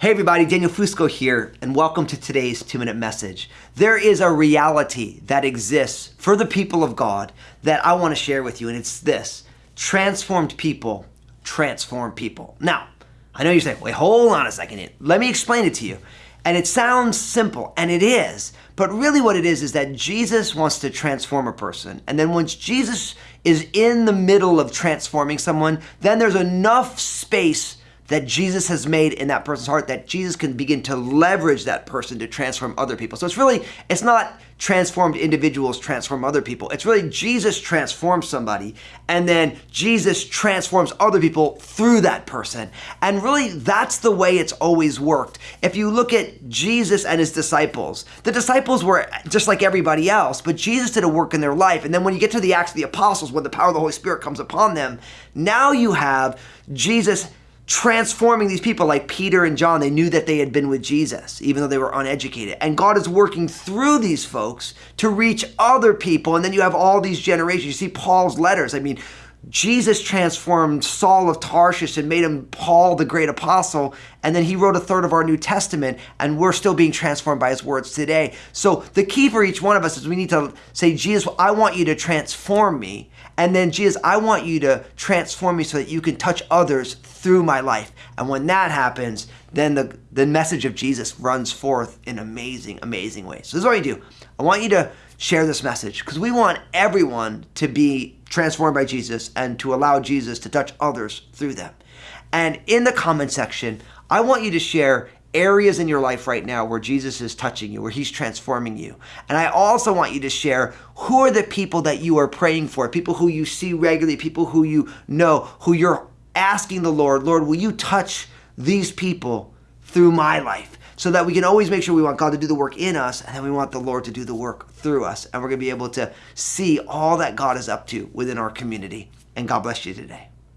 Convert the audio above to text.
Hey everybody, Daniel Fusco here, and welcome to today's two minute message. There is a reality that exists for the people of God that I want to share with you, and it's this transformed people transform people. Now, I know you're saying, wait, hold on a second. Let me explain it to you. And it sounds simple, and it is, but really what it is is that Jesus wants to transform a person. And then once Jesus is in the middle of transforming someone, then there's enough space that Jesus has made in that person's heart that Jesus can begin to leverage that person to transform other people. So it's really, it's not transformed individuals transform other people. It's really Jesus transforms somebody and then Jesus transforms other people through that person. And really that's the way it's always worked. If you look at Jesus and his disciples, the disciples were just like everybody else, but Jesus did a work in their life. And then when you get to the Acts of the Apostles, when the power of the Holy Spirit comes upon them, now you have Jesus transforming these people like Peter and John. They knew that they had been with Jesus, even though they were uneducated. And God is working through these folks to reach other people. And then you have all these generations. You see Paul's letters. I mean, Jesus transformed Saul of Tarshish and made him Paul, the great apostle. And then he wrote a third of our New Testament, and we're still being transformed by his words today. So the key for each one of us is we need to say, Jesus, I want you to transform me. And then, Jesus, I want you to transform me so that you can touch others through my life. And when that happens, then the, the message of Jesus runs forth in amazing, amazing ways. So this is what you do. I want you to share this message because we want everyone to be transformed by Jesus and to allow Jesus to touch others through them. And in the comment section, I want you to share areas in your life right now where Jesus is touching you, where he's transforming you. And I also want you to share who are the people that you are praying for, people who you see regularly, people who you know, who you're asking the Lord, Lord, will you touch these people through my life? So that we can always make sure we want God to do the work in us and then we want the Lord to do the work through us. And we're going to be able to see all that God is up to within our community. And God bless you today.